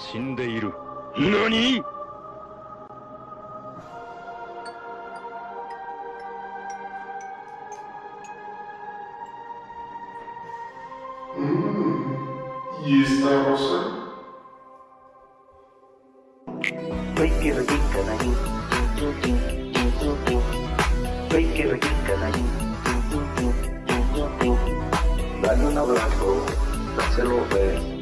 死んでいる何 Barcelona.